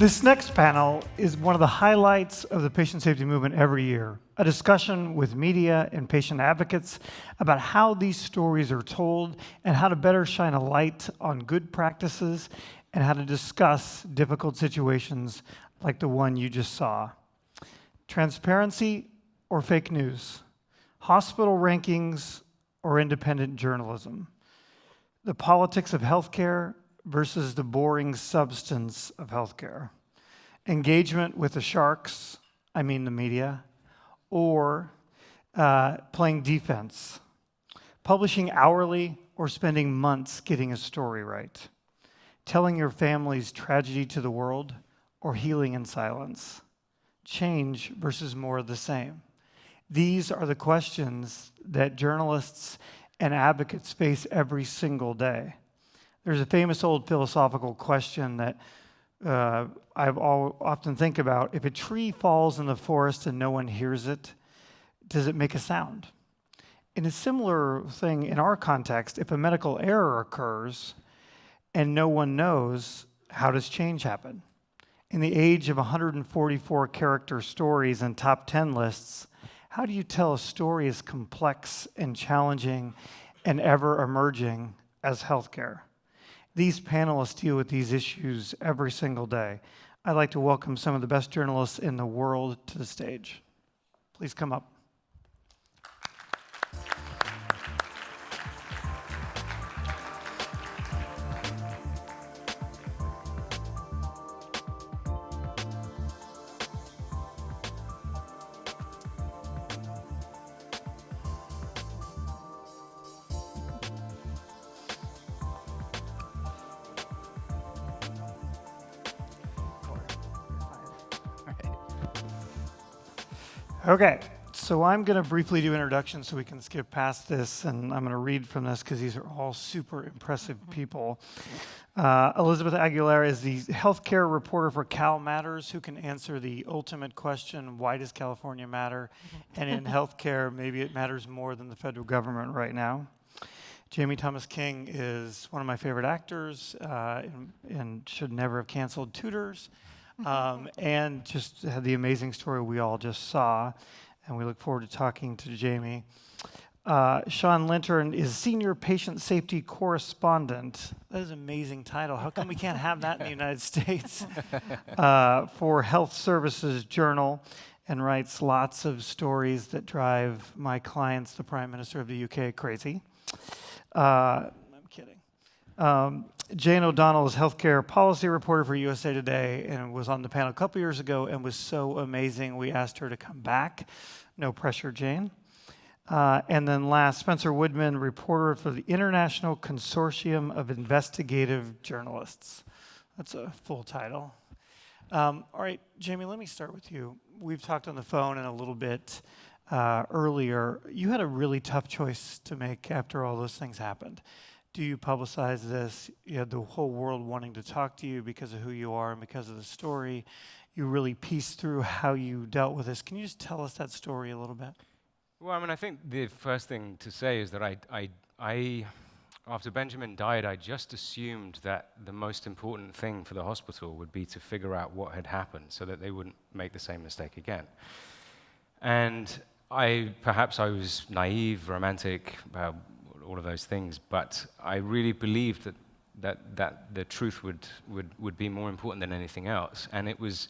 This next panel is one of the highlights of the patient safety movement every year, a discussion with media and patient advocates about how these stories are told and how to better shine a light on good practices and how to discuss difficult situations like the one you just saw. Transparency or fake news, hospital rankings or independent journalism, the politics of healthcare versus the boring substance of healthcare, engagement with the sharks, I mean the media, or uh, playing defense, publishing hourly or spending months getting a story right, telling your family's tragedy to the world, or healing in silence, change versus more of the same. These are the questions that journalists and advocates face every single day. There's a famous old philosophical question that uh, I've all, often think about. If a tree falls in the forest and no one hears it, does it make a sound? In a similar thing in our context, if a medical error occurs and no one knows, how does change happen? In the age of 144 character stories and top 10 lists, how do you tell a story as complex and challenging and ever emerging as healthcare? These panelists deal with these issues every single day. I'd like to welcome some of the best journalists in the world to the stage. Please come up. Okay, so I'm going to briefly do introductions so we can skip past this, and I'm going to read from this because these are all super impressive people. Uh, Elizabeth Aguilera is the healthcare reporter for Cal Matters, who can answer the ultimate question, why does California matter? and in healthcare, maybe it matters more than the federal government right now. Jamie Thomas King is one of my favorite actors uh, and, and should never have canceled Tudors um, and just had the amazing story we all just saw. And we look forward to talking to Jamie. Uh, Shaun Lintern is Senior Patient Safety Correspondent. That is an amazing title. How come we can't have that in the United States? Uh, for Health Services Journal and writes lots of stories that drive my clients, the Prime Minister of the UK, crazy. Uh, I'm kidding. Um, Jane O'Donnell is healthcare policy reporter for USA Today and was on the panel a couple years ago and was so amazing. We asked her to come back. No pressure, Jane. Uh, and then last, Spencer Woodman, reporter for the International Consortium of Investigative Journalists. That's a full title. Um, all right, Jamie, let me start with you. We've talked on the phone and a little bit uh, earlier. You had a really tough choice to make after all those things happened do you publicize this? You had the whole world wanting to talk to you because of who you are and because of the story. You really pieced through how you dealt with this. Can you just tell us that story a little bit? Well, I mean, I think the first thing to say is that I, I, I after Benjamin died, I just assumed that the most important thing for the hospital would be to figure out what had happened so that they wouldn't make the same mistake again. And I, perhaps I was naive, romantic, uh, all of those things. But I really believed that, that, that the truth would, would, would be more important than anything else. And it was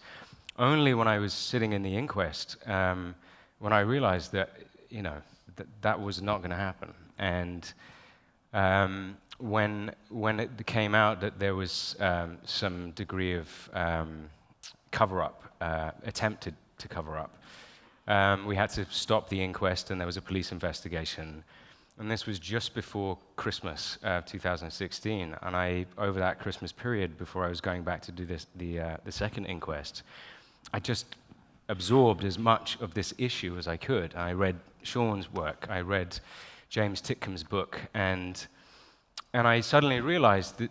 only when I was sitting in the inquest um, when I realized that, you know, that that was not going to happen. And um, when, when it came out that there was um, some degree of um, cover-up, uh, attempted to cover up, um, we had to stop the inquest and there was a police investigation and this was just before Christmas uh, 2016. And I, over that Christmas period, before I was going back to do this, the, uh, the second inquest, I just absorbed as much of this issue as I could. I read Shaun's work, I read James Titcombe's book, and, and I suddenly realized that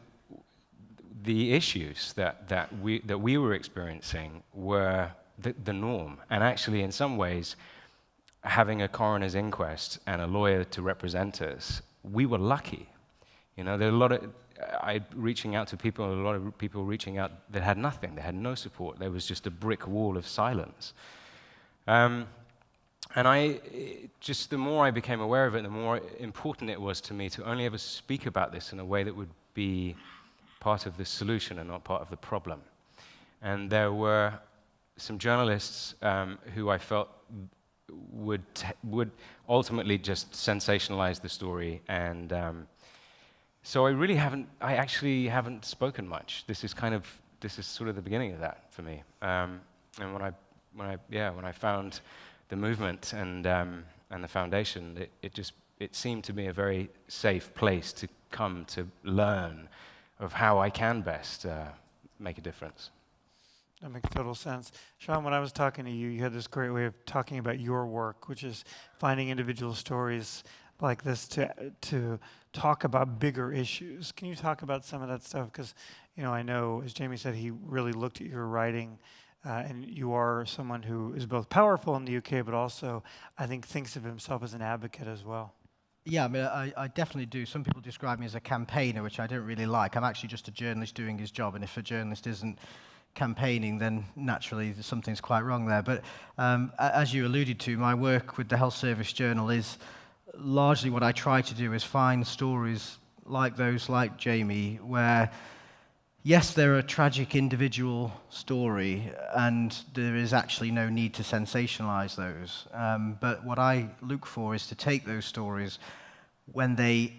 the issues that, that, we, that we were experiencing were the, the norm. And actually, in some ways, having a coroner's inquest and a lawyer to represent us, we were lucky. You know, there are a lot of, I reaching out to people, a lot of people reaching out that had nothing. They had no support. There was just a brick wall of silence. Um, and I, just the more I became aware of it, the more important it was to me to only ever speak about this in a way that would be part of the solution and not part of the problem. And there were some journalists um, who I felt would, would ultimately just sensationalize the story. And um, so I really haven't, I actually haven't spoken much. This is kind of, this is sort of the beginning of that for me. Um, and when I, when I, yeah, when I found the movement and, um, and the foundation, it, it just it seemed to me a very safe place to come to learn of how I can best uh, make a difference. That makes total sense. Shaun, when I was talking to you, you had this great way of talking about your work, which is finding individual stories like this to, to talk about bigger issues. Can you talk about some of that stuff? Because, you know, I know, as Jamie said, he really looked at your writing uh, and you are someone who is both powerful in the UK, but also, I think, thinks of himself as an advocate as well. Yeah, I mean, I, I, definitely do. Some people describe me as a campaigner, which I don't really like. I'm actually just a journalist doing his job, and if a journalist isn't campaigning, then naturally something's quite wrong there. But um, as you alluded to, my work with the Health Service Journal is largely what I try to do is find stories like those, like Jamie, where yes, they're a tragic individual story, and there is actually no need to sensationalize those. Um, but what I look for is to take those stories when they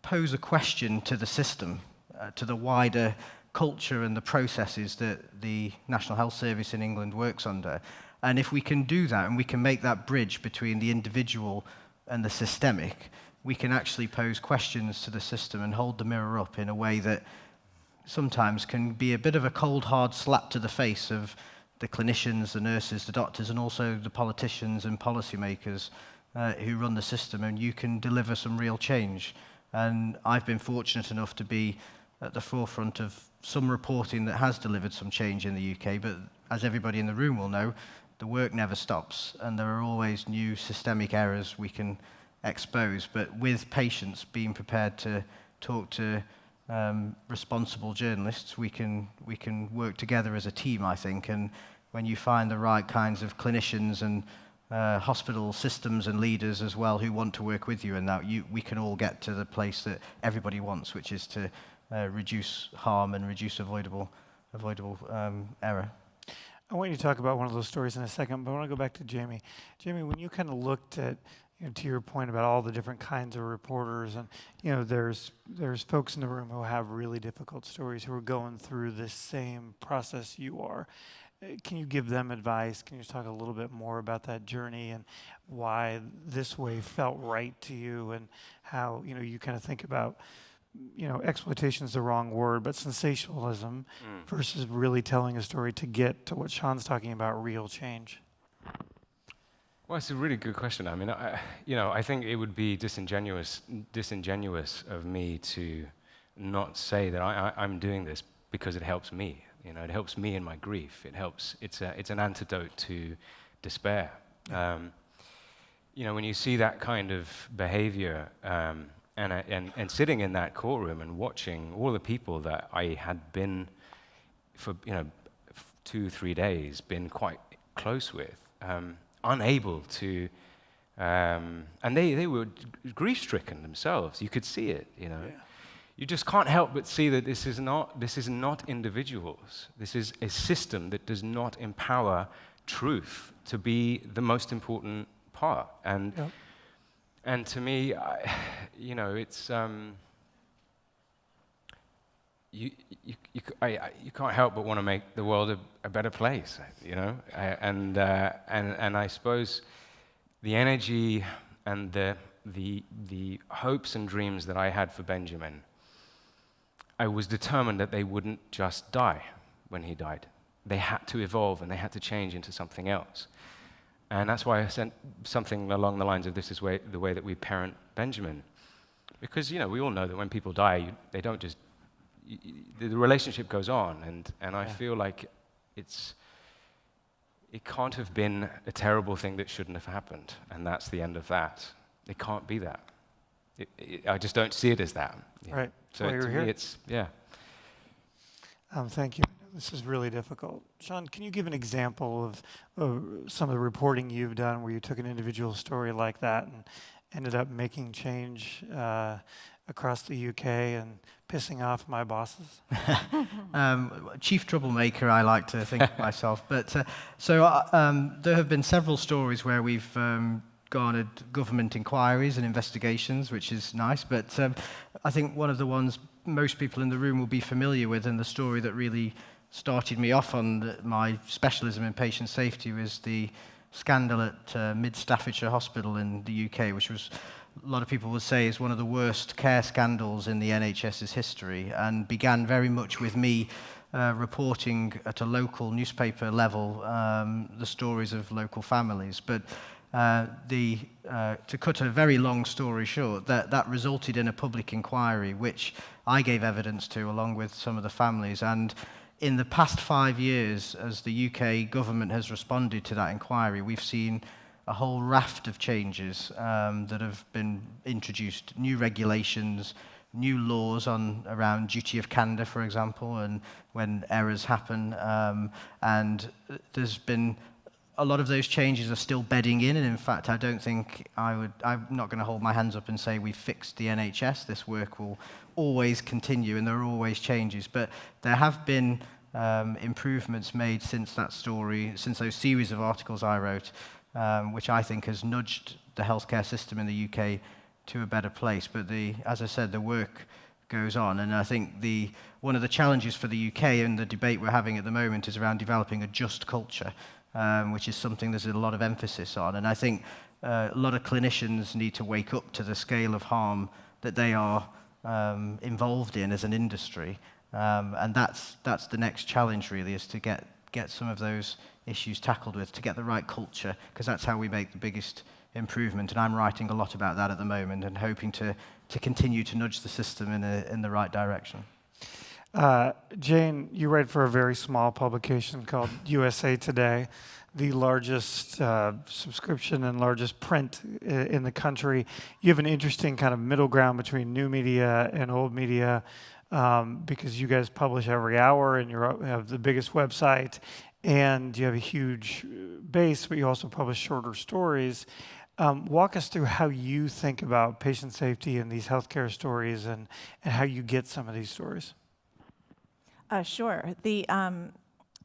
pose a question to the system, uh, to the wider culture and the processes that the National Health Service in England works under. And if we can do that and we can make that bridge between the individual and the systemic, we can actually pose questions to the system and hold the mirror up in a way that sometimes can be a bit of a cold, hard slap to the face of the clinicians, the nurses, the doctors, and also the politicians and policymakers uh, who run the system, and you can deliver some real change. And I've been fortunate enough to be at the forefront of some reporting that has delivered some change in the UK, but as everybody in the room will know, the work never stops, and there are always new systemic errors we can expose. But with patients being prepared to talk to um, responsible journalists, we can, we can work together as a team, I think. And when you find the right kinds of clinicians and uh, hospital systems and leaders as well who want to work with you, and that you, we can all get to the place that everybody wants, which is to uh, reduce harm and reduce avoidable, avoidable um, error. I want you to talk about one of those stories in a second, but I want to go back to Jamie. Jamie, when you kind of looked at you know, to your point about all the different kinds of reporters, and you know, there's there's folks in the room who have really difficult stories who are going through this same process you are. Uh, can you give them advice? Can you talk a little bit more about that journey and why this way felt right to you, and how you know you kind of think about you know, exploitation is the wrong word, but sensationalism mm. versus really telling a story to get to what Shaun's talking about, real change. Well, it's a really good question. I mean, I, you know, I think it would be disingenuous, disingenuous of me to not say that I, am doing this because it helps me. You know, it helps me in my grief. It helps. It's a, it's an antidote to despair. Um, you know, when you see that kind of behavior, um, and, and, and sitting in that courtroom and watching all the people that I had been for, you know, two, three days, been quite close with. Um, unable to, um, and they, they were grief stricken themselves. You could see it, you know. Yeah. You just can't help but see that this is, not, this is not individuals. This is a system that does not empower truth to be the most important part. And, yeah. And to me, I, you know, it's. Um, you, you, you, I, I, you can't help but want to make the world a, a better place, you know? and, uh, and, and I suppose the energy and the, the, the hopes and dreams that I had for Benjamin, I was determined that they wouldn't just die when he died. They had to evolve and they had to change into something else. And that's why I sent something along the lines of this is way, the way that we parent Benjamin. Because, you know, we all know that when people die, you, they don't just the relationship goes on, and, and I yeah. feel like it's, it can't have been a terrible thing that shouldn't have happened, and that's the end of that. It can't be that. it, it, I just don't see it as that. Yeah. Right. So Well, to me, here. it's yeah. Um, thank you. This is really difficult. Shaun, can you give an example of, of some of the reporting you've done where you took an individual story like that and ended up making change uh, across the UK and pissing off my bosses? um, chief troublemaker, I like to think of myself. But uh, so uh, um, there have been several stories where we've um, garnered government inquiries and investigations, which is nice. But um, I think one of the ones most people in the room will be familiar with, and the story that really started me off on my specialism in patient safety was the scandal at uh, Mid Staffordshire Hospital in the UK, which was a lot of people would say is one of the worst care scandals in the NHS's history, and began very much with me uh, reporting at a local newspaper level um, the stories of local families. But uh, the, uh, to cut a very long story short, that, that resulted in a public inquiry, which I gave evidence to along with some of the families. And in the past five years, as the UK government has responded to that inquiry, we've seen a whole raft of changes um, that have been introduced, new regulations, new laws on around duty of candor, for example, and when errors happen. Um, and there's been a lot of those changes are still bedding in, and in fact, I don't think I would. I'm not going to hold my hands up and say we've fixed the NHS. This work will always continue, and there are always changes. But there have been um, improvements made since that story, since those series of articles I wrote, um, which I think has nudged the healthcare system in the UK to a better place. But the, as I said, the work goes on, and I think the one of the challenges for the UK and the debate we're having at the moment is around developing a just culture um, which is something there's a lot of emphasis on. And I think uh, a lot of clinicians need to wake up to the scale of harm that they are um, involved in as an industry. Um, and that's, that's the next challenge, really, is to get, get some of those issues tackled with, to get the right culture, because that's how we make the biggest improvement. And I'm writing a lot about that at the moment and hoping to, to continue to nudge the system in, a, in the right direction. Uh, Jane, you write for a very small publication called USA Today, the largest uh, subscription and largest print in the country. You have an interesting kind of middle ground between new media and old media um, because you guys publish every hour and you have the biggest website and you have a huge base, but you also publish shorter stories. Um, walk us through how you think about patient safety and these healthcare stories and, and how you get some of these stories. Uh, sure. The um,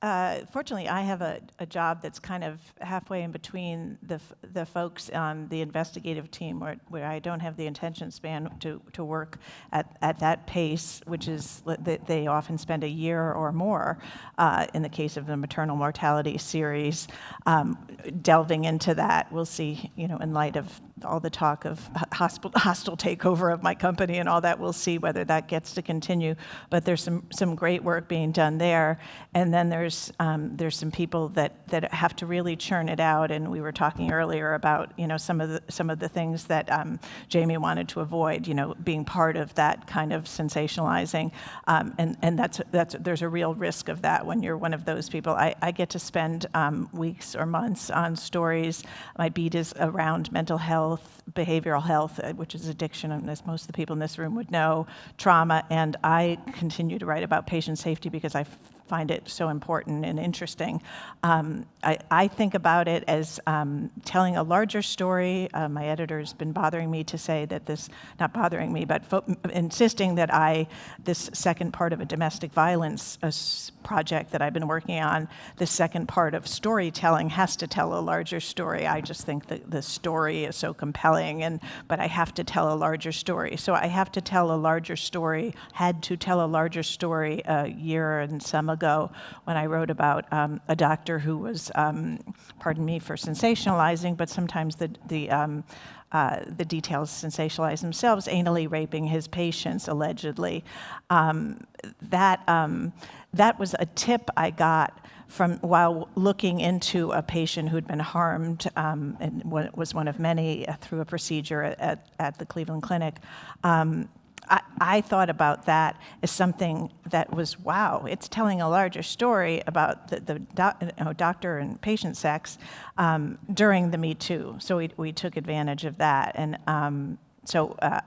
uh, fortunately, I have a, a, job that's kind of halfway in between the, the folks on the investigative team where, where I don't have the attention span to, to work at, at that pace, which is that they often spend a year or more uh, in the case of the maternal mortality series. Um, delving into that, we'll see, you know, in light of all the talk of hostile, hostile takeover of my company and all that, we'll see whether that gets to continue. But there's some, some great work being done there. And then there's um, there's some people that that have to really churn it out, and we were talking earlier about you know some of the some of the things that um, Jamie wanted to avoid, you know, being part of that kind of sensationalizing, um, and and that's that's there's a real risk of that when you're one of those people. I, I get to spend um, weeks or months on stories. My beat is around mental health, behavioral health, uh, which is addiction, as most of the people in this room would know, trauma, and I continue to write about patient safety because I find it so important and interesting. Um, I, I, think about it as um, telling a larger story. Uh, my editor's been bothering me to say that this, not bothering me, but insisting that I, this second part of a domestic violence uh, project that I've been working on, the second part of storytelling has to tell a larger story. I just think that the story is so compelling, and but I have to tell a larger story. So I have to tell a larger story, had to tell a larger story a year and some ago when I wrote about um, a doctor who was, um, pardon me for sensationalizing, but sometimes the, the um, uh, the details sensationalize themselves, anally raping his patients, allegedly. Um, that, um, that was a tip I got from while looking into a patient who'd been harmed um, and was one of many through a procedure at, at the Cleveland Clinic. I, I, thought about that as something that was wow, it's telling a larger story about the, the doc, you know, doctor and patient sex um, during the Me Too. So we, we took advantage of that. And um, so uh,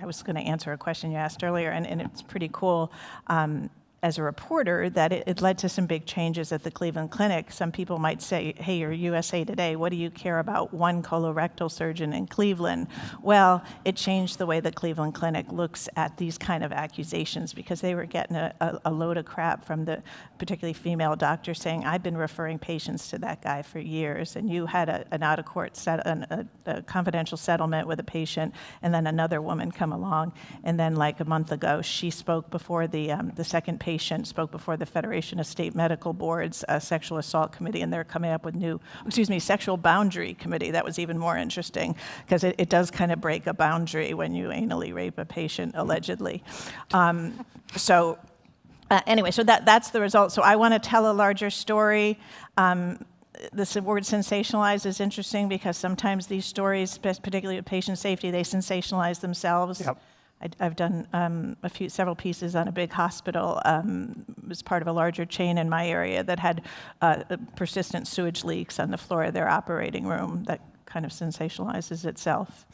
I was going to answer a question you asked earlier, and, and it's pretty cool. Um, as a reporter that it, it, led to some big changes at the Cleveland Clinic. Some people might say, hey, you're USA Today, what do you care about one colorectal surgeon in Cleveland? Well, it changed the way the Cleveland Clinic looks at these kind of accusations because they were getting a, a, a load of crap from the particularly female doctors saying, I've been referring patients to that guy for years, and you had a, an out of court, set, an, a, confidential settlement with a patient, and then another woman come along, and then like a month ago, she spoke before the, um, the second patient patient spoke before the Federation of State Medical Boards uh, Sexual Assault Committee, and they're coming up with new, excuse me, Sexual Boundary Committee. That was even more interesting because it, it, does kind of break a boundary when you anally rape a patient, allegedly. Um, so, uh, anyway, so that, that's the result. So, I want to tell a larger story. Um, this word sensationalize is interesting because sometimes these stories, particularly with patient safety, they sensationalize themselves. Yep. I, have done um, a few, several pieces on a big hospital um, as part of a larger chain in my area that had uh, persistent sewage leaks on the floor of their operating room that kind of sensationalizes itself.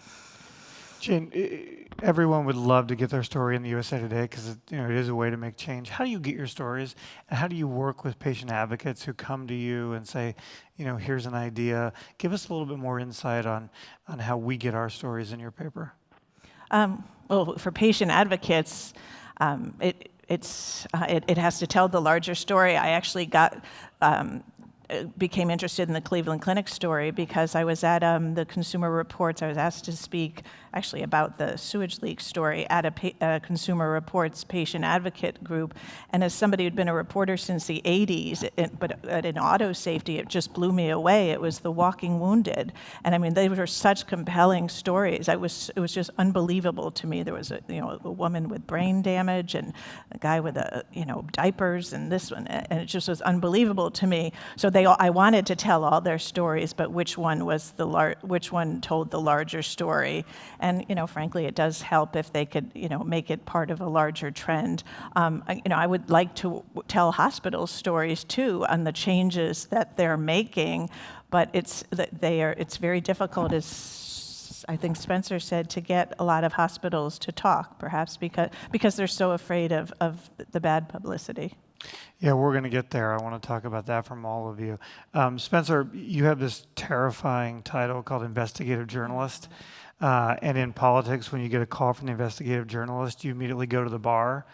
Jane, everyone would love to get their story in the USA Today because you know it is a way to make change. How do you get your stories, and how do you work with patient advocates who come to you and say, you know, here's an idea? Give us a little bit more insight on on how we get our stories in your paper. Um, well, for patient advocates, um, it, it's, uh, it, it, has to tell the larger story. I actually got um, became interested in the Cleveland Clinic story because I was at um, the Consumer Reports. I was asked to speak actually about the sewage leak story at a, a, Consumer Reports patient advocate group. And as somebody who'd been a reporter since the 80s, it, but at an auto safety, it just blew me away. It was the walking wounded. And I mean, they were such compelling stories. I was, it was just unbelievable to me. There was a, you know, a woman with brain damage and a guy with a, you know, diapers and this one. And it just was unbelievable to me. So they I wanted to tell all their stories, but which one was the lar- which one told the larger story? And you know, frankly, it does help if they could you know make it part of a larger trend. Um, you know, I would like to tell hospitals stories too on the changes that they're making, but it's they are it's very difficult as I think Spencer said, to get a lot of hospitals to talk, perhaps because, because they're so afraid of, of the bad publicity. Yeah, we're going to get there. I want to talk about that from all of you. Um, Spencer, you have this terrifying title called investigative journalist. Uh, and in politics, when you get a call from the investigative journalist, you immediately go to the bar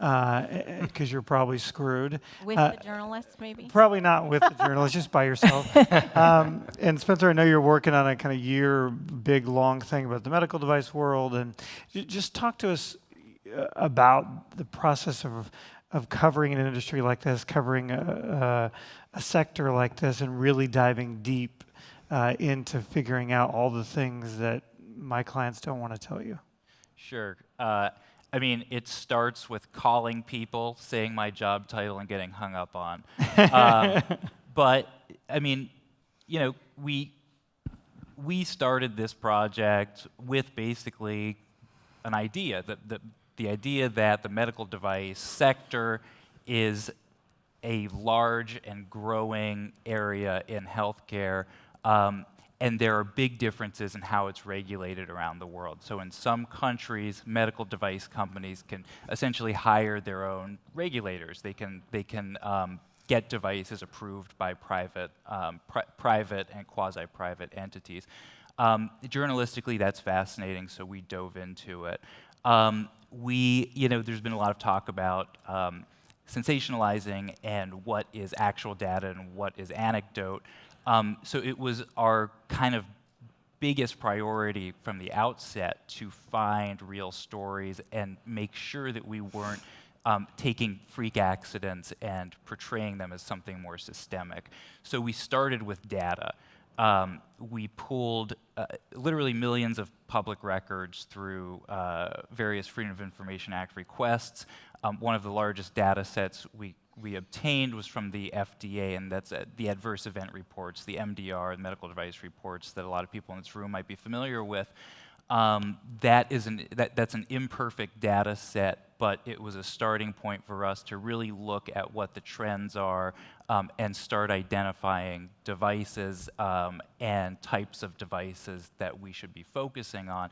because uh, you're probably screwed. With uh, the journalist, maybe? Probably not with the journalist, just by yourself. Um, and Spencer, I know you're working on a kind of year, big, long thing about the medical device world. And just talk to us uh, about the process of of covering an industry like this, covering a, a, a sector like this, and really diving deep uh, into figuring out all the things that my clients don't want to tell you? Sure. Uh, I mean, it starts with calling people, saying my job title, and getting hung up on. um, but I mean, you know, we we started this project with basically an idea that, that the idea that the medical device sector is a large and growing area in healthcare, um, and there are big differences in how it's regulated around the world. So in some countries, medical device companies can essentially hire their own regulators. They can, they can um, get devices approved by private, um, pri private and quasi-private entities. Um, journalistically, that's fascinating, so we dove into it. Um, we, you know, there's been a lot of talk about um, sensationalizing and what is actual data and what is anecdote. Um, so it was our kind of biggest priority from the outset to find real stories and make sure that we weren't um, taking freak accidents and portraying them as something more systemic. So we started with data um, we pulled uh, literally millions of public records through uh, various Freedom of Information Act requests. Um, one of the largest data sets we, we obtained was from the FDA, and that's uh, the adverse event reports, the MDR, the medical device reports that a lot of people in this room might be familiar with. Um, that is an, that, that's an imperfect data set but it was a starting point for us to really look at what the trends are um, and start identifying devices um, and types of devices that we should be focusing on.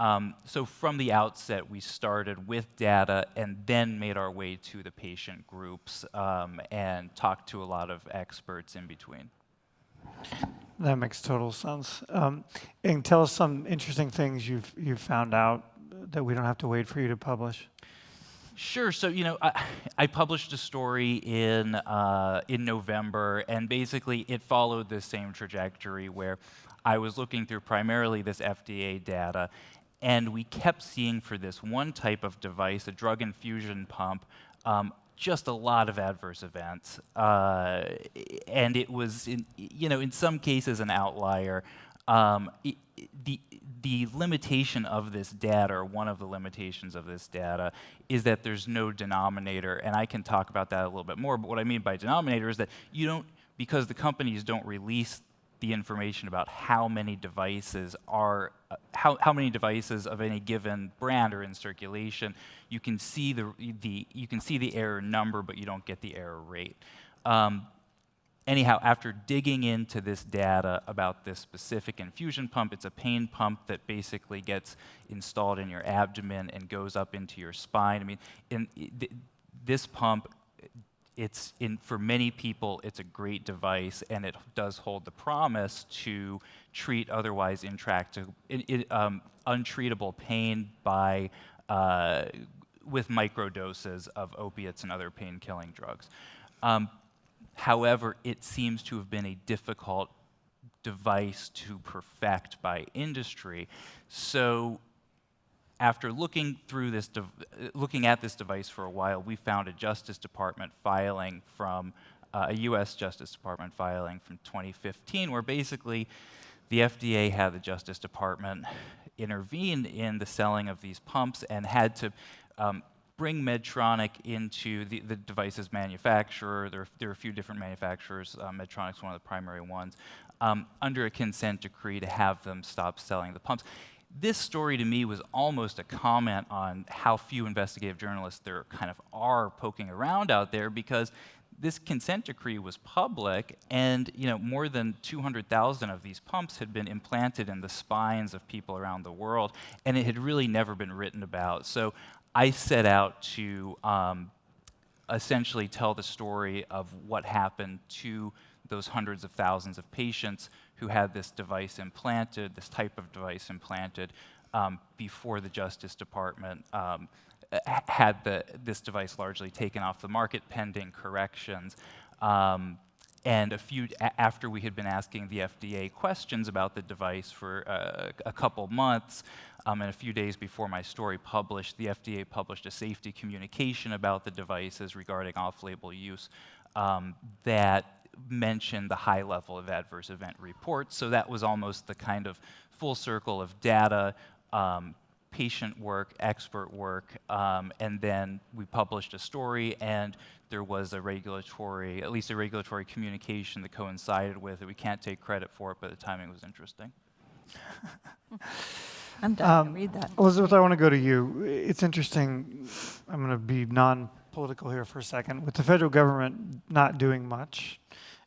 Um, so from the outset, we started with data and then made our way to the patient groups um, and talked to a lot of experts in between. That makes total sense. Um, and tell us some interesting things you've you've found out that we don't have to wait for you to publish. Sure. So you know, I, I published a story in uh, in November, and basically it followed the same trajectory where I was looking through primarily this FDA data, and we kept seeing for this one type of device, a drug infusion pump, um, just a lot of adverse events, uh, and it was, in, you know, in some cases an outlier. Um, it, the the limitation of this data, or one of the limitations of this data, is that there's no denominator, and I can talk about that a little bit more. But what I mean by denominator is that you don't, because the companies don't release the information about how many devices are, uh, how, how many devices of any given brand are in circulation. You can see the, the, you can see the error number, but you don't get the error rate. Um, anyhow, after digging into this data about this specific infusion pump, it's a pain pump that basically gets installed in your abdomen and goes up into your spine. I mean, in, th this pump it's in, for many people, it's a great device, and it does hold the promise to treat otherwise intractable, um, untreatable pain by uh, with microdoses of opiates and other pain-killing drugs. Um, however, it seems to have been a difficult device to perfect by industry. So after looking through this, looking at this device for a while, we found a Justice Department filing from uh, a U.S. Justice Department filing from 2015, where basically the FDA had the Justice Department intervene in the selling of these pumps and had to um, bring Medtronic into the, the device's manufacturer. There, there, are a few different manufacturers. Uh, Medtronic's one of the primary ones. Um, under a consent decree to have them stop selling the pumps this story to me was almost a comment on how few investigative journalists there kind of are poking around out there because this consent decree was public and you know more than 200,000 of these pumps had been implanted in the spines of people around the world and it had really never been written about. So I set out to um, essentially tell the story of what happened to those hundreds of thousands of patients who had this device implanted, this type of device implanted, um, before the Justice Department um, had the, this device largely taken off the market pending corrections. Um, and a few after we had been asking the FDA questions about the device for uh, a couple months, um, and a few days before my story published, the FDA published a safety communication about the devices regarding off-label use um, that mentioned the high level of adverse event reports. So that was almost the kind of full circle of data, um, patient work, expert work, um, and then we published a story and there was a regulatory, at least a regulatory communication that coincided with it. We can't take credit for it, but the timing was interesting. I'm done. Um, read that. Elizabeth, I want to go to you. It's interesting. I'm going to be non-political here for a second. With the federal government not doing much,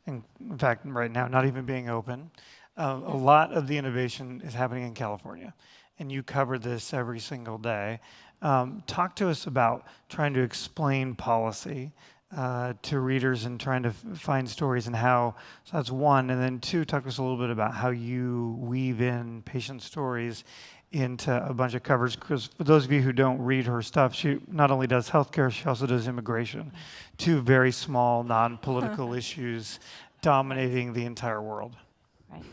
in fact, right now, not even being open. Uh, a lot of the innovation is happening in California, and you cover this every single day. Um, talk to us about trying to explain policy uh, to readers and trying to find stories and how, so that's one. And then two, talk to us a little bit about how you weave in patient stories into a bunch of covers because for those of you who don't read her stuff, she not only does healthcare, she also does immigration. Two very small, non-political issues dominating the entire world. Right.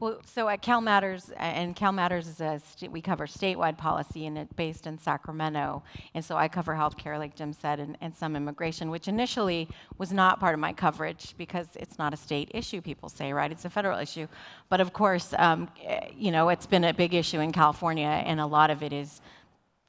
Well, so at Cal Matters, and Cal Matters is a we cover statewide policy, and it's based in Sacramento. And so I cover healthcare, like Jim said, and, and some immigration, which initially was not part of my coverage because it's not a state issue. People say, right? It's a federal issue. But of course, um, eh, you know, it's been a big issue in California, and a lot of it is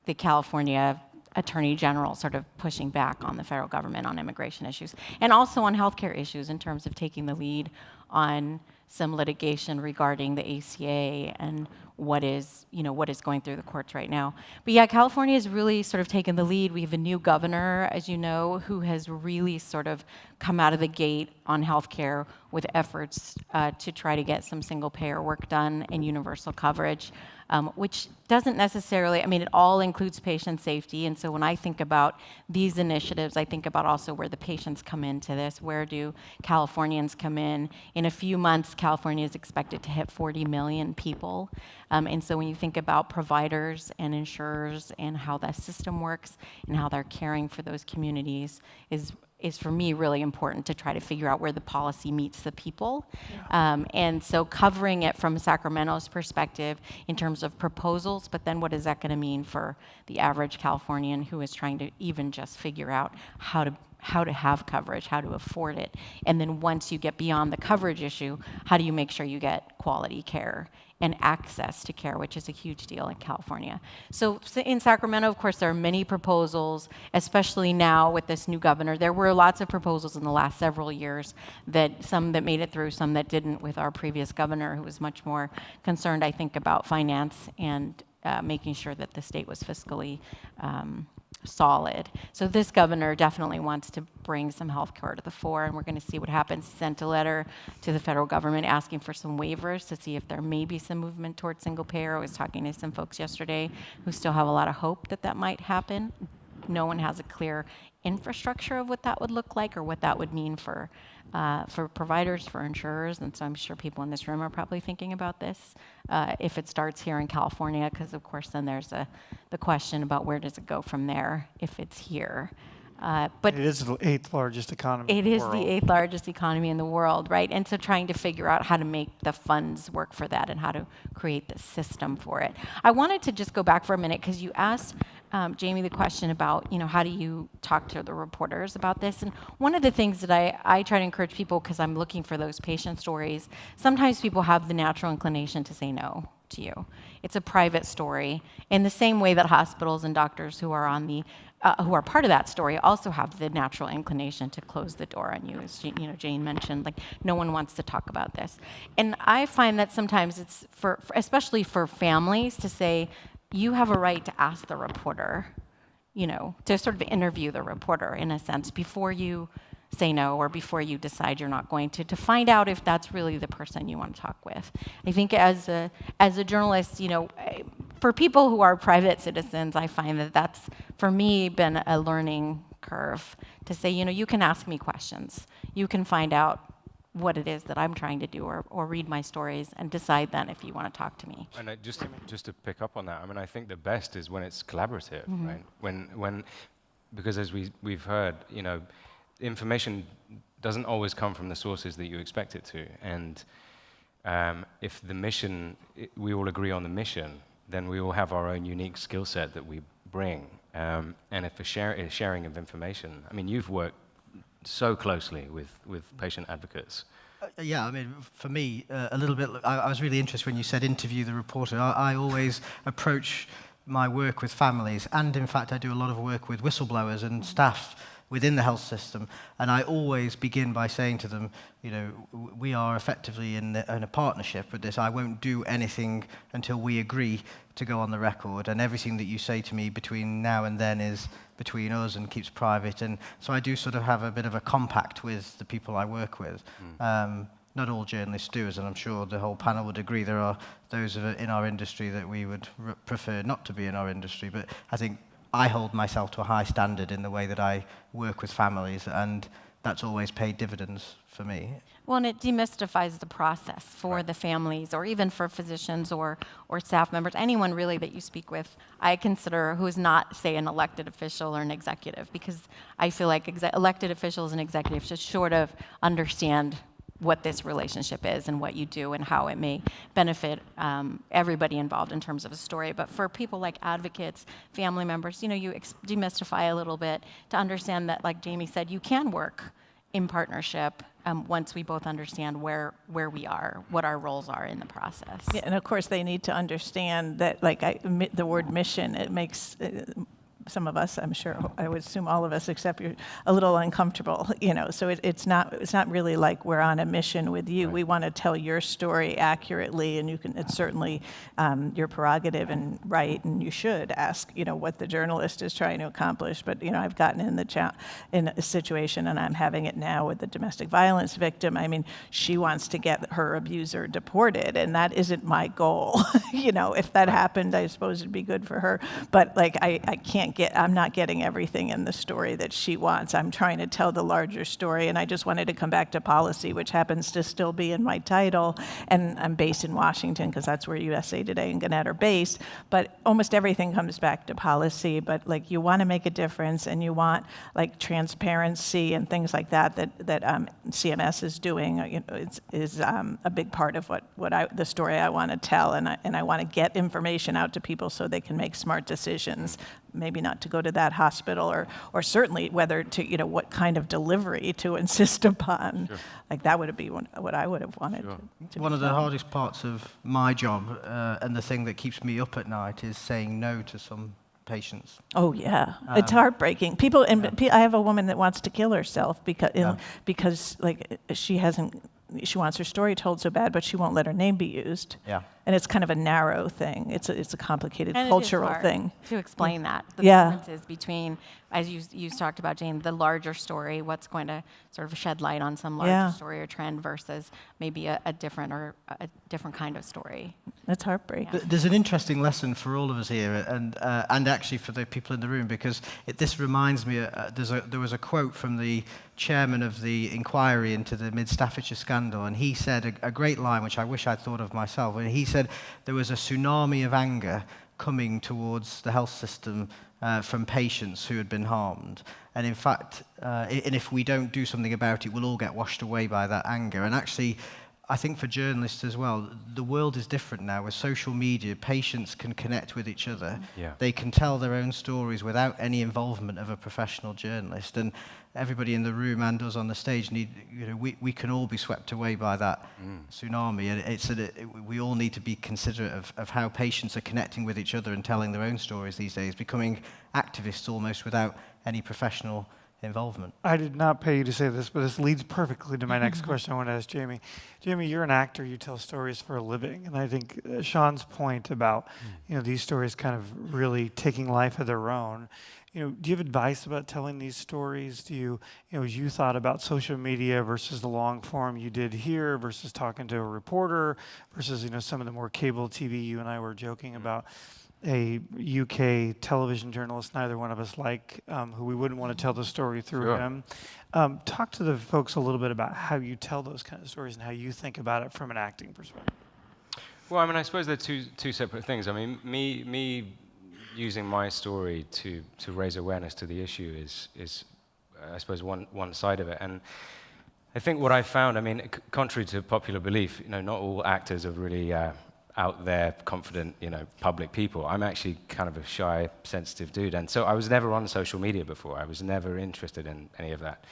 the California attorney general sort of pushing back on the federal government on immigration issues, and also on healthcare issues in terms of taking the lead on some litigation regarding the ACA and what is, you know, what is going through the courts right now. But yeah, California has really sort of taken the lead. We have a new governor, as you know, who has really sort of come out of the gate on healthcare with efforts uh, to try to get some single payer work done and universal coverage, um, which doesn't necessarily, I mean, it all includes patient safety. And so when I think about these initiatives, I think about also where the patients come into this. Where do Californians come in? In a few months, California is expected to hit 40 million people. Um, and so when you think about providers and insurers and how that system works and how they're caring for those communities is is for me really important to try to figure out where the policy meets the people. Um, and so covering it from Sacramento's perspective in terms of proposals, but then what is that going to mean for the average Californian who is trying to even just figure out how to how to have coverage, how to afford it. And then once you get beyond the coverage issue, how do you make sure you get quality care and access to care, which is a huge deal in California. So in Sacramento, of course, there are many proposals, especially now with this new governor. There were lots of proposals in the last several years that some that made it through, some that didn't with our previous governor, who was much more concerned, I think, about finance and uh, making sure that the state was fiscally um, solid. So this governor definitely wants to bring some health care to the fore, and we're going to see what happens. Sent a letter to the federal government asking for some waivers to see if there may be some movement towards single payer. I was talking to some folks yesterday who still have a lot of hope that that might happen. No one has a clear infrastructure of what that would look like or what that would mean for uh, for providers, for insurers, and so I'm sure people in this room are probably thinking about this uh, if it starts here in California, because of course then there's a, the question about where does it go from there if it's here. Uh, but It is the eighth largest economy. in it the is the eighth largest economy in the world, right? And so trying to figure out how to make the funds work for that and how to create the system for it. I wanted to just go back for a minute because you asked um, Jamie the question about, you know, how do you talk to the reporters about this? And one of the things that I, I try to encourage people because I'm looking for those patient stories, sometimes people have the natural inclination to say no to you. It's a private story in the same way that hospitals and doctors who are on the uh, who are part of that story also have the natural inclination to close the door on you, as Jane, you know Jane mentioned. Like no one wants to talk about this, and I find that sometimes it's for, for especially for families to say you have a right to ask the reporter, you know, to sort of interview the reporter in a sense before you say no or before you decide you're not going to to find out if that's really the person you want to talk with. I think as a as a journalist you know for people who are private citizens i find that that's for me been a learning curve to say you know you can ask me questions. You can find out what it is that I'm trying to do or, or read my stories and decide then if you want to talk to me. And I, just to, just to pick up on that, I mean, I think the best is when it's collaborative, right? When when because as we we've heard, you know, information doesn't always come from the sources that you expect it to, and um, if the mission, we all agree on the mission, then we all have our own unique skill set that we bring. Um, and if a, share, a sharing of information, I mean, you've worked so closely with, with patient advocates. Uh, yeah, I mean, for me, uh, a little bit, I, I, was really interested when you said interview the reporter. I, I always approach my work with families, and in fact, I do a lot of work with whistleblowers and staff within the health system. And I always begin by saying to them, you know, we are effectively in, the, in a partnership with this. I won't do anything until we agree to go on the record. And everything that you say to me between now and then is between us and keeps private. And so I do sort of have a bit of a compact with the people I work with. Mm. Um, not all journalists do, as I'm sure the whole panel would agree. There are those in our industry that we would prefer not to be in our industry. But I think I hold myself to a high standard in the way that I work with families, and that's always paid dividends for me. Well, and it demystifies the process for right. the families, or even for physicians or, or staff members, anyone really that you speak with. I consider who is not, say, an elected official or an executive, because I feel like elected officials and executives should sort of understand what this relationship is and what you do and how it may benefit um, everybody involved in terms of a story. But for people like advocates, family members, you know, you demystify a little bit to understand that, like Jamie said, you can work in partnership um, once we both understand where where we are, what our roles are in the process. Yeah, and of course they need to understand that, like I, the word mission, it makes. Some of us, I'm sure, I would assume all of us, except you're a little uncomfortable, you know. So it, it's not it's not really like we're on a mission with you. We want to tell your story accurately, and you can. It's certainly um, your prerogative and right, and you should ask, you know, what the journalist is trying to accomplish. But you know, I've gotten in the cha- in a situation, and I'm having it now with the domestic violence victim. I mean, she wants to get her abuser deported, and that isn't my goal. you know, if that happened, I suppose it'd be good for her. But like, I, I can't get, I'm not getting everything in the story that she wants. I'm trying to tell the larger story, and I just wanted to come back to policy, which happens to still be in my title. And I'm based in Washington because that's where USA Today and Gannett are based. But almost everything comes back to policy. But like, you want to make a difference, and you want like transparency and things like that that that um, CMS is doing. uh, You know, it's, is um, a big part of what what I the story I want to tell, and I and I want to get information out to people so they can make smart decisions. Maybe not to go to that hospital, or or certainly whether to you know what kind of delivery to insist upon. Like that would be one, what I would have wanted. To, to One be of the hardest parts of my job uh, and the thing that keeps me up at night is saying no to some patients. Oh yeah, it's heartbreaking. People and pe- I have a woman that wants to kill herself because Yeah. because like she hasn't she wants her story told so bad, but she won't let her name be used. Yeah. And it's kind of a narrow thing. It's a, it's a complicated And it is cultural hard thing. to explain that. The Yeah. differences between, as you you talked about, Jane, the larger story, what's going to sort of shed light on some larger Yeah. story or trend versus maybe a, a different or a different kind of story. It's heartbreaking. Th- There's an interesting lesson for all of us here, and uh, and actually for the people in the room, because it, this reminds me. Uh, there's a, there was a quote from the chairman of the inquiry into the Mid Staffordshire scandal, and he said a, a great line, which I wish I'd thought of myself. And he said there was a tsunami of anger coming towards the health system uh, from patients who had been harmed. And in fact, uh, and if we don't do something about it, we'll all get washed away by that anger. And actually, I think for journalists as well, the world is different now. With social media, patients can connect with each other. Yeah. They can tell their own stories without any involvement of a professional journalist. And everybody in the room and us on the stage need, you know, we, we can all be swept away by that mm. tsunami. And it's a, it, we all need to be considerate of, of how patients are connecting with each other and telling their own stories these days, becoming activists almost without any professional involvement. I did not pay you to say this, but this leads perfectly to my next question I want to ask Jamie. Jamie, you're an actor, you tell stories for a living. And I think uh, Shaun's point about, you know, these stories kind of really taking life of their own. You know, do you have advice about telling these stories? Do you, you know, as you thought about social media versus the long form you did here versus talking to a reporter versus, you know, some of the more cable TV you and I were joking about a UK television journalist, neither one of us like, um, who we wouldn't want to tell the story through Sure. him. Um, talk to the folks a little bit about how you tell those kind of stories and how you think about it from an acting perspective. Well, I mean, I suppose they're two, two separate things. I mean, me, me using my story to, to raise awareness to the issue is, is uh, I suppose, one, one side of it. And I think what I found, I mean, c- contrary to popular belief, you know, not all actors are really uh, out there, confident, you know, public people. I'm actually kind of a shy, sensitive dude. And so I was never on social media before. I was never interested in any of that.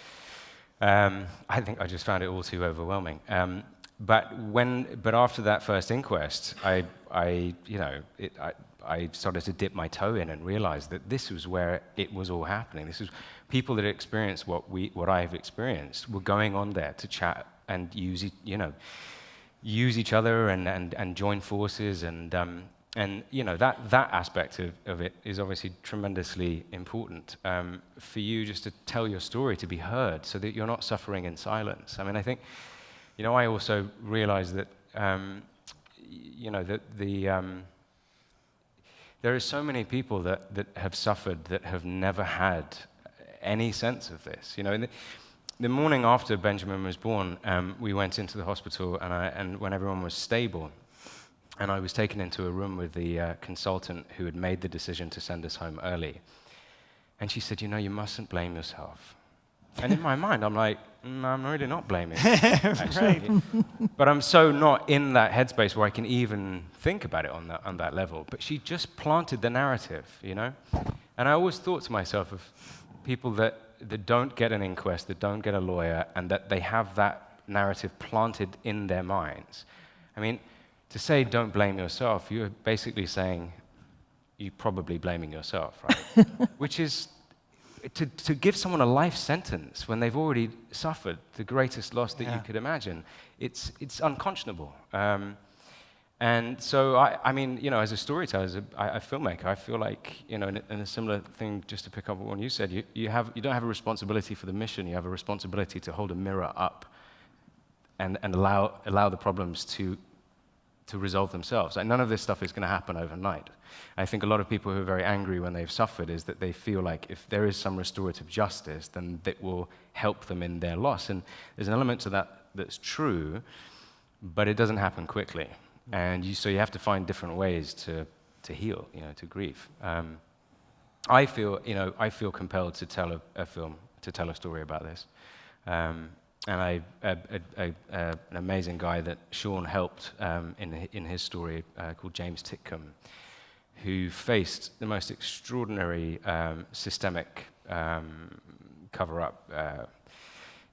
Um, I think I just found it all too overwhelming. Um, but when, but after that first inquest, I, I you know, it, I, I started to dip my toe in and realized that this was where it was all happening. This was people that experienced what we, what I've experienced, were going on there to chat and use, you know, use each other and, and, and join forces and um, and you know that that aspect of, of it is obviously tremendously important um, for you just to tell your story to be heard so that you're not suffering in silence I mean I think you know I also realize that um, you know that the um, there are so many people that, that have suffered that have never had any sense of this. You know, the, morning after Benjamin was born, um, we went into the hospital, and, I, and when everyone was stable, and I was taken into a room with the uh, consultant who had made the decision to send us home early. And she said, You know, you mustn't blame yourself. And in my mind, I'm like, mm, I'm really not blaming. actually. But I'm so not in that headspace where I can even think about it on that, on that level. But she just planted the narrative, you know? And I always thought to myself of people that, that don't get an inquest, that don't get a lawyer, and that they have that narrative planted in their minds. I mean, to say don't blame yourself, you're basically saying you're probably blaming yourself, right? Which is to, to give someone a life sentence when they've already suffered the greatest loss that Yeah. you could imagine, it's, it's unconscionable. Um, and so, I, I mean, you know, as a storyteller, as a, filmmaker, I feel like, you know, in a, a similar thing, just to pick up on what you said, you, you, have, you don't have a responsibility for the mission, you have a responsibility to hold a mirror up and, and allow, allow the problems to, to resolve themselves. Like, none of this stuff is going to happen overnight. I think a lot of people who are very angry when they've suffered is that they feel like if there is some restorative justice, then that will help them in their loss. And there's an element to that that's true, but it doesn't happen quickly. And you, so you have to find different ways to, to heal, you know, to grieve. Um, I feel, you know, I feel compelled to tell a, a film, to tell a story about this. Um, and I, an amazing guy that Shaun helped um, in, in his story uh, called James Titcombe, who faced the most extraordinary um, systemic um, cover-up, uh,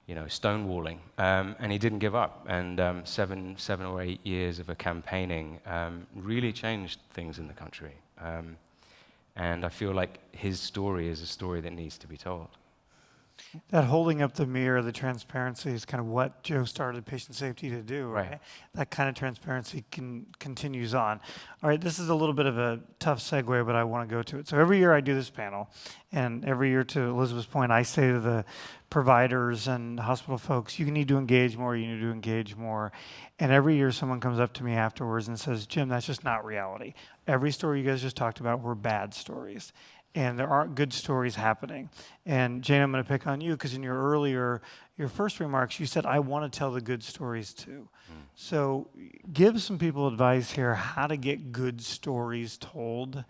you know, stonewalling, um, and he didn't give up. And um, seven, seven or eight years of a campaigning um, really changed things in the country. Um, and I feel like his story is a story that needs to be told. That holding up the mirror, the transparency is kind of what Joe started patient safety to do, right? Right. That kind of transparency can, continues on. All right, this is a little bit of a tough segue, but I want to go to it. So every year I do this panel, and every year, to Elizabeth's point, I say to the providers and hospital folks, you need to engage more, you need to engage more. And every year someone comes up to me afterwards and says, Jim, that's just not reality. Every story you guys just talked about were bad stories and there aren't good stories happening. And Jane, I'm going to pick on you because in your earlier, your first remarks, you said, I want to tell the good stories too. Hmm. So give some people advice here how to get good stories told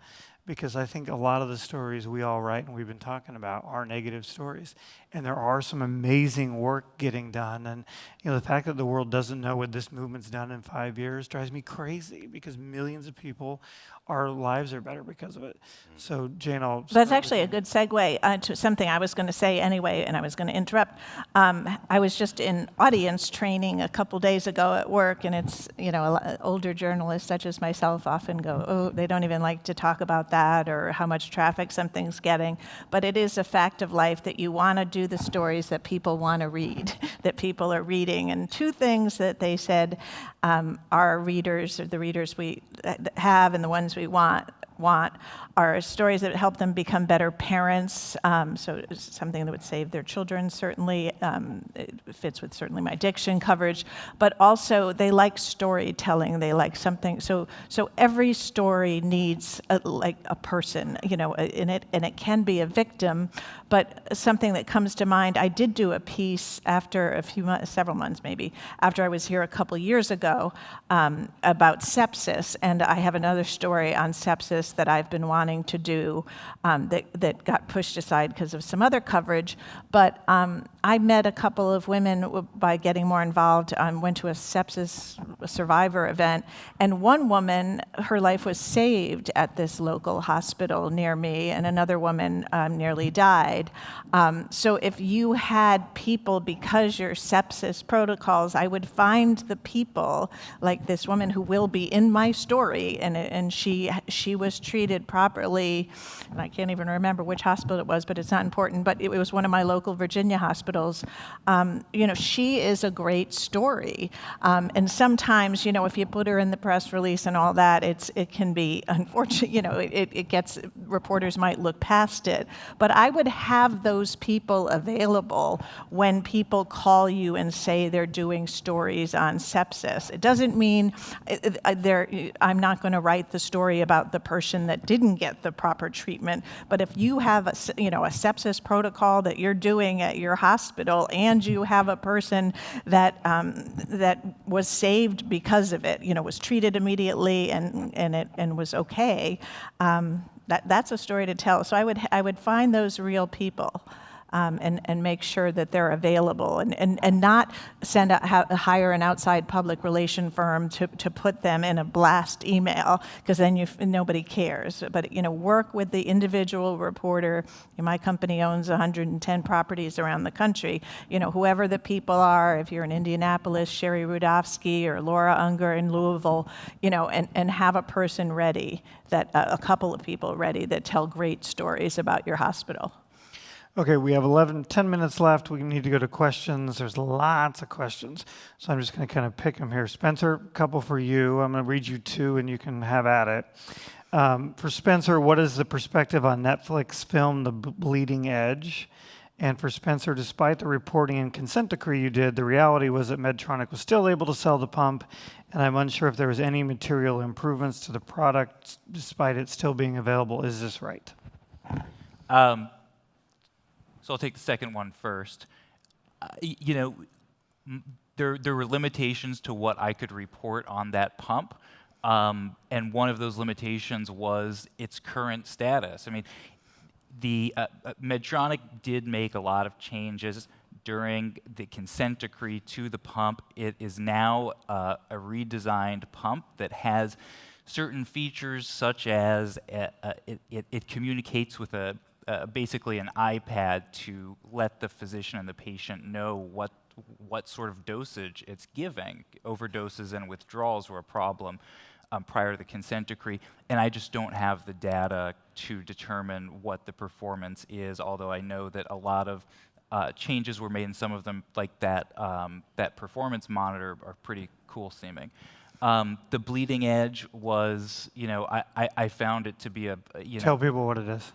because I think a lot of the stories we all write and we've been talking about are negative stories. And there are some amazing work getting done. And you know, the fact that the world doesn't know what this movement's done in five years drives me crazy because millions of people, our lives are better because of it. So Jane, I'll That's actually a good segue uh, to something I was going to say anyway, and I was going to interrupt. Um, I was just in audience training a couple days ago at work, and it's, you know, a lo- older journalists such as myself often go, oh, they don't even like to talk about that or how much traffic something's getting. But it is a fact of life that you want to do the stories that people want to read, that people are reading. And two things that they said um, our readers, or the readers we have and the ones we want, want are stories that help them become better parents. Um, so something that would save their children, certainly. Um, it fits with certainly my addiction coverage. But also, they like storytelling. They like something. So, so every story needs a, like a person, you know, in it, and it can be a victim. But something that comes to mind, I did do a piece after a few months, several months maybe, after I was here a couple years ago um, about sepsis. And I have another story on sepsis that I've been wanting to do um, that, that got pushed aside because of some other coverage. But um, I met a couple of women by getting more involved. I went to a sepsis survivor event, and one woman, her life was saved at this local hospital near me, and another woman um, nearly died. Um, so if you had people, because your sepsis protocols, I would find the people, like this woman who will be in my story, and, and she, she was treated properly, and I can't even remember which hospital it was, but it's not important, but it was one of my local Virginia hospitals. Um, you know, she is a great story. Um, and sometimes, you know, if you put her in the press release and all that, it's, it can be unfortunate, you know, it, it gets, reporters might look past it. But I would have those people available when people call you and say they're doing stories on sepsis. It doesn't mean uh, uh, they're, I'm not going to write the story about the person that didn't get the proper treatment. But if you have a, you know, a sepsis protocol that you're doing at your hospital and you have a person that, um, that was saved because of it, you know, was treated immediately and, and, it, and was okay, um, that, that's a story to tell. So I would, I would find those real people. Um, and, and make sure that they're available and, and, and not send out, hire an outside public relation firm to, to put them in a blast email because then you, nobody cares. But you know, work with the individual reporter. My company owns 110 properties around the country. You know, whoever the people are, if you're in Indianapolis, Shari Rudavsky or Laura Ungar in Louisville, you know, and, and have a person ready that uh, a couple of people ready that tell great stories about your hospital. Okay, we have 11, 10 minutes left. We need to go to questions. There's lots of questions. So I'm just going to kind of pick them here. Spencer, a couple for you. I'm going to read you two and you can have at it. Um, for Spencer, what is the perspective on Netflix film The Bleeding Edge? And for Spencer, despite the reporting and consent decree you did, the reality was that Medtronic was still able to sell the pump, and I'm unsure if there was any material improvements to the product despite it still being available. Is this right? Um, so I'll take the second one first. Uh, you know, there, there were limitations to what I could report on that pump. Um, and one of those limitations was its current status. I mean, the uh, uh, Medtronic did make a lot of changes during the consent decree to the pump. It is now uh, a redesigned pump that has certain features such as uh, uh, it, it, it communicates with a uh, basically an iPad to let the physician and the patient know what what sort of dosage it's giving. Overdoses and withdrawals were a problem um, prior to the consent decree, and I just don't have the data to determine what the performance is. Although I know that a lot of uh, changes were made, and some of them, like that um, that performance monitor, are pretty cool seeming. Um, the bleeding edge was, you know, I, I, I found it to be a, you know, Tell people what it is.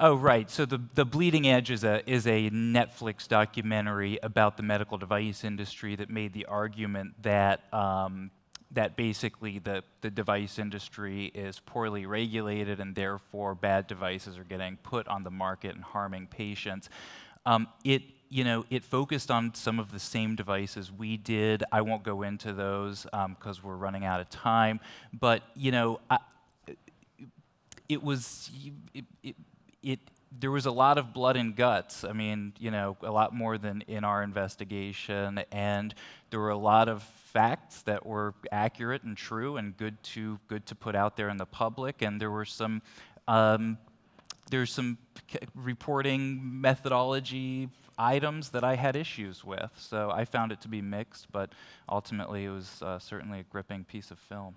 Oh, right. So the, the Bleeding Edge is a, is a Netflix documentary about the medical device industry that made the argument that, um, that basically the, the device industry is poorly regulated and therefore bad devices are getting put on the market and harming patients. Um, it, you know, it focused on some of the same devices we did. I won't go into those because we're running out of time. But, you know, I, it was it, it, it there was a lot of blood and guts. I mean, you know, a lot more than in our investigation, and there were a lot of facts that were accurate and true and good to good to put out there in the public. And there were some um, there's some reporting methodology items that I had issues with. So I found it to be mixed, but ultimately it was uh, certainly a gripping piece of film.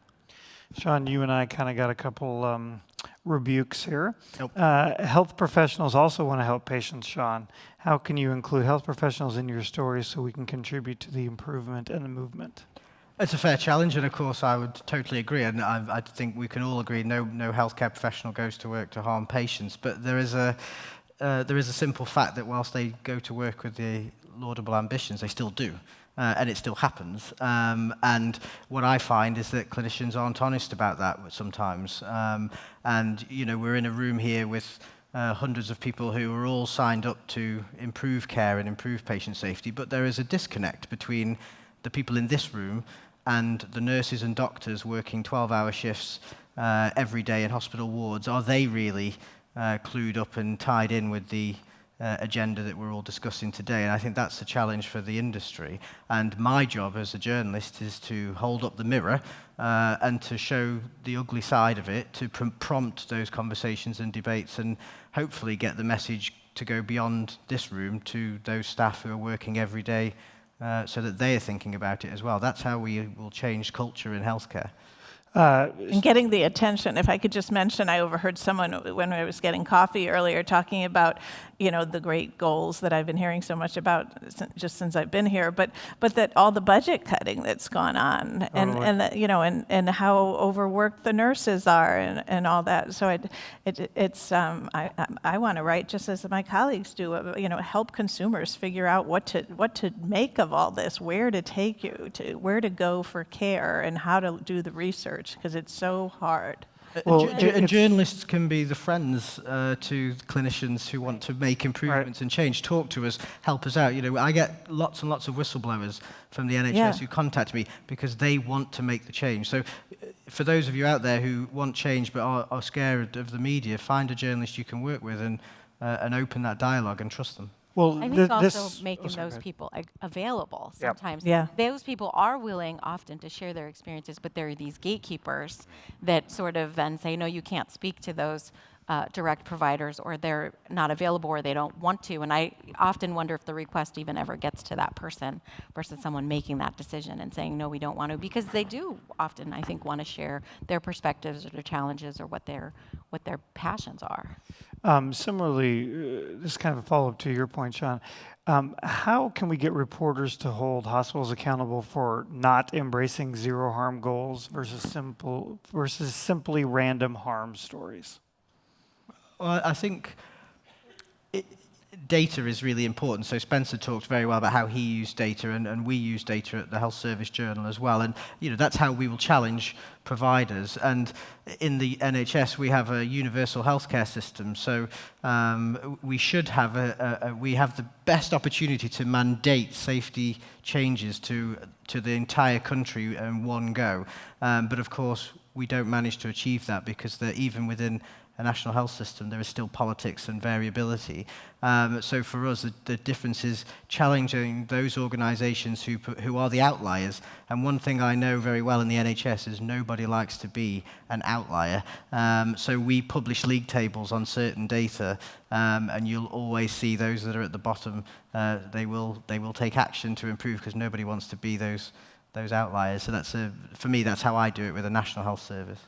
Shaun, you and I kind of got a couple um, rebukes here. Yep. Uh, health professionals also want to help patients, Shaun. How can you include health professionals in your stories so we can contribute to the improvement and the movement? It's a fair challenge, and of course, I would totally agree. And I, I think we can all agree no, no healthcare professional goes to work to harm patients. But there is a, uh, there is a simple fact that whilst they go to work with the laudable ambitions, they still do. Uh, and it still happens. Um, and what I find is that clinicians aren't honest about that sometimes. Um, and, you know, we're in a room here with uh, hundreds of people who are all signed up to improve care and improve patient safety, but there is a disconnect between the people in this room and the nurses and doctors working 12-hour shifts uh, every day in hospital wards. Are they really uh, clued up and tied in with the uh, agenda that we're all discussing today. And I think that's a challenge for the industry. And my job as a journalist is to hold up the mirror uh, and to show the ugly side of it, to pr- prompt those conversations and debates, and hopefully get the message to go beyond this room to those staff who are working every day uh, so that they are thinking about it as well. That's how we will change culture in healthcare. Uh, And getting the attention, if I could just mention, I overheard someone when I was getting coffee earlier talking about, you know, the great goals that I've been hearing so much about just since I've been here, but but that all the budget cutting that's gone on, and Totally. and that, you know, and, and how overworked the nurses are, and, and all that. So it, it it's um, I I, I want to write just as my colleagues do, you know, help consumers figure out what to what to make of all this, where to take you to, where to go for care, and how to do the research because it's so hard. Well, it- and journalists can be the friends uh, to clinicians who want to make improvements and change. Talk to us, help us out. You know, I get lots and lots of whistleblowers from the NHS Yeah. who contact me because they want to make the change. So, uh, for those of you out there who want change but are, are scared of the media, find a journalist you can work with and uh, and open that dialogue and trust them. Well, I think thi- also this, oh, making oh, sorry, those go people ag- available Yep. sometimes. Yeah. Those people are willing often to share their experiences, but there are these gatekeepers that sort of then say, no, you can't speak to those uh, direct providers, or they're not available, or they don't want to. And I often wonder if the request even ever gets to that person versus someone making that decision and saying, no, we don't want to, because they do often, I think, want to share their perspectives or their challenges or what their what their passions are. Um, similarly, uh, this is kind of a follow-up to your point, Shaun. Um, how can we get reporters to hold hospitals accountable for not embracing zero harm goals versus simple versus simply random harm stories? Well, I think it, data is really important. So Spencer talked very well about how he used data, and, and we use data at the Health Service Journal as well. And you know that's how we will challenge providers. And in the NHS, we have a universal healthcare system. So um, we should have a, a, a we have the best opportunity to mandate safety changes to to the entire country in one go. Um, but of course, we don't manage to achieve that because even within a national health system, there is still politics and variability. Um, so for us, the, the difference is challenging those organisations who, who are the outliers. And one thing I know very well in the NHS is nobody likes to be an outlier. Um, so we publish league tables on certain data, um, and you'll always see those that are at the bottom. Uh, they will they will take action to improve because nobody wants to be those those outliers. So that's a, for me, that's how I do it with a national health service.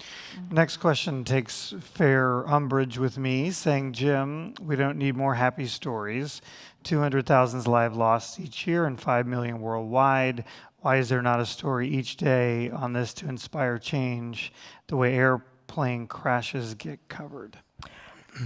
Mm-hmm. Next question takes fair umbrage with me, saying, Jim, we don't need more happy stories. 200,000 lives lost each year and 5 million worldwide. Why is there not a story each day on this to inspire change the way airplane crashes get covered?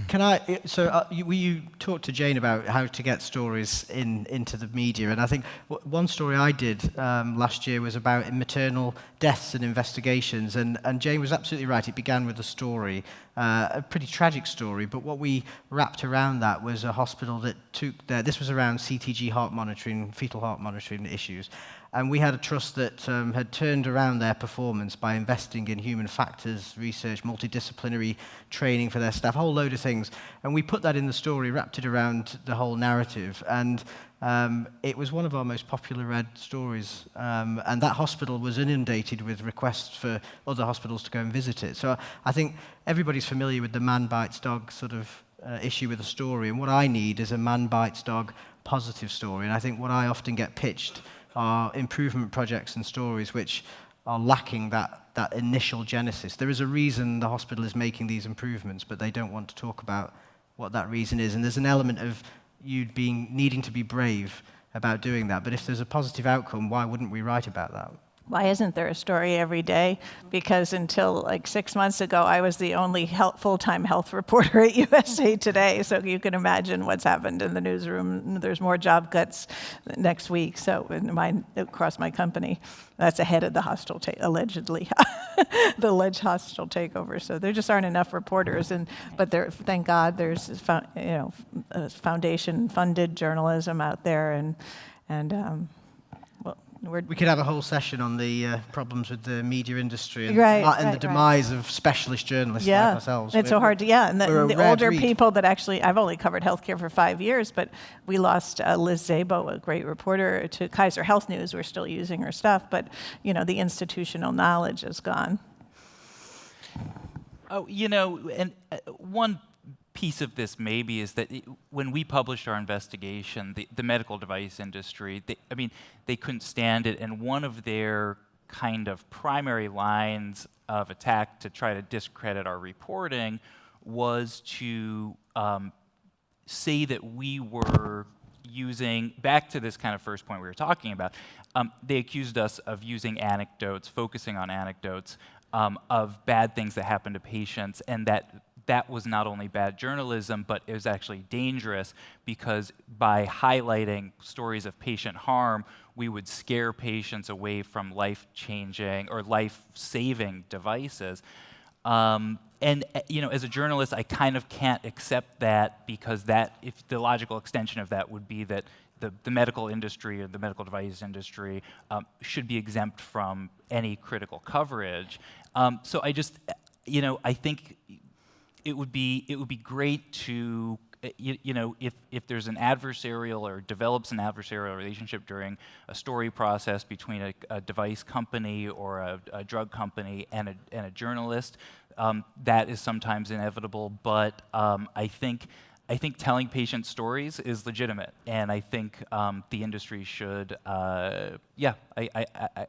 Can I? So uh, you, you talked to Jane about how to get stories in into the media, and I think one story I did um, last year was about maternal deaths and investigations, and, and Jane was absolutely right. It began with a story, uh, a pretty tragic story, but what we wrapped around that was a hospital that took their, this was around CTG heart monitoring, fetal heart monitoring issues, and we had a trust that um, had turned around their performance by investing in human factors research, multidisciplinary training for their staff, a whole load of things. And we put that in the story, wrapped it around the whole narrative. And um, it was one of our most popular read stories. Um, and that hospital was inundated with requests for other hospitals to go and visit it. So I think everybody's familiar with the man bites dog sort of uh, issue with a story. And what I need is a man bites dog positive story. And I think what I often get pitched are improvement projects and stories which are lacking that, that initial genesis. There is a reason the hospital is making these improvements, but they don't want to talk about what that reason is. And there's an element of you being needing to be brave about doing that. But if there's a positive outcome, why wouldn't we write about that? Why isn't there a story every day? Because until like six months ago, I was the only full-time health reporter at USA Today. So you can imagine what's happened in the newsroom. There's more job cuts next week. So my, across my company, that's ahead of the hostile allegedly, the alleged hostile takeover. So there just aren't enough reporters. And but there, thank God, there's you know foundation-funded journalism out there, and and um, we're We could have a whole session on the uh, problems with the media industry and, Right, and the right, right. demise of specialist journalists yeah, like ourselves. It's so We're- hard to, yeah. And we're the, the older breed. people that actually, I've only covered healthcare for five years, but we lost uh, Liz Szabo, a great reporter, to Kaiser Health News. We're still using her stuff, but you know, the institutional knowledge is gone. Oh, you know, and uh, one piece of this maybe is that i when we published our investigation, the, the medical device industry, they, I mean, they couldn't stand it, and one of their kind of primary lines of attack to try to discredit our reporting was to um, say that we were using, back to this kind of first point we were talking about, um, they accused us of using anecdotes, focusing on anecdotes um, of bad things that happen to patients, and that that was not only bad journalism, but it was actually dangerous because by highlighting stories of patient harm, we would scare patients away from life-changing or life-saving devices. Um, and uh, you know, as a journalist, I kind of can't accept that because that, if the logical extension of that would be that the, the medical industry or the medical device industry um, should be exempt from any critical coverage. Um, so I just, uh, you know, I think it would be it would be great to uh, you, you know, if, if there's an adversarial or develops an adversarial relationship during a story process between a, a device company or a, a drug company and a, and a journalist, um, that is sometimes inevitable. But um, I think I think telling patient stories is legitimate, and I think um, the industry should, uh, yeah, I, I, I,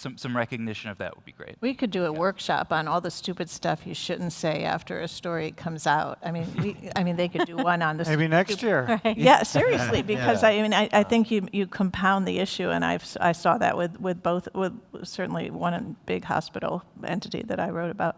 some, some recognition of that would be great. We could do a workshop on all the stupid stuff you shouldn't say after a story comes out. I mean, we, I mean, they could do one on the. Maybe next year. Right. Yeah, seriously, because Yeah. I mean, I, I think you, you compound the issue, and I've, s- I saw that with, with both, with certainly one big hospital entity that I wrote about.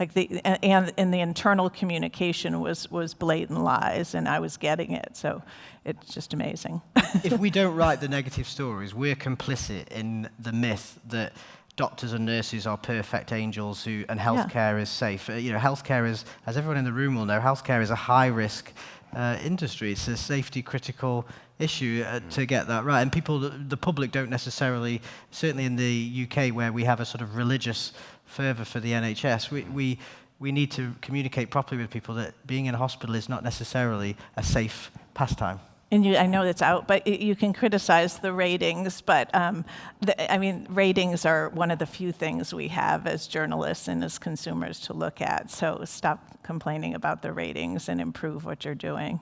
Like the, and, and the internal communication was, was blatant lies, and I was getting it, so it's just amazing. if we don't write the negative stories, we're complicit in the myth that doctors and nurses are perfect angels who, and healthcare is safe. Uh, you know, healthcare is, as everyone in the room will know, healthcare is a high risk uh, industry. It's a safety critical issue uh, to get that right. And people, the, the public don't necessarily, certainly in the UK where we have a sort of religious fervour for the NHS, we, we, we need to communicate properly with people that being in a hospital is not necessarily a safe pastime. And you, I know it's out, but you can criticize the ratings. But um, the, I mean, ratings are one of the few things we have as journalists and as consumers to look at. So stop complaining about the ratings and improve what you're doing.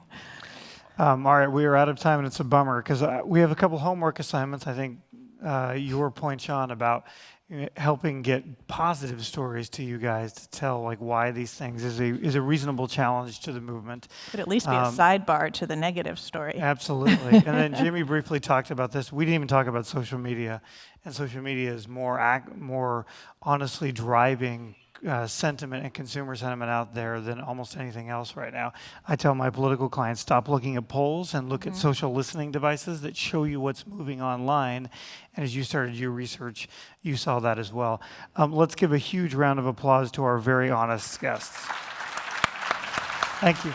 Um, all right, we are out of time, and it's a bummer because uh, we have a couple homework assignments. I think uh, your point, Shaun, about uh, helping get positive stories to you guys to tell like why these things is a is a reasonable challenge to the movement. Could at least be a Um, sidebar to the negative story. Absolutely. and then Jimmy briefly talked about this. We didn't even talk about social media, and social media is more ac- more honestly driving uh, sentiment and consumer sentiment out there than almost anything else right now. I tell my political clients stop looking at polls and look at social listening devices that show you what's moving online. And as you started your research, you saw that as well. Um, let's give a huge round of applause to our very honest guests. Thank you.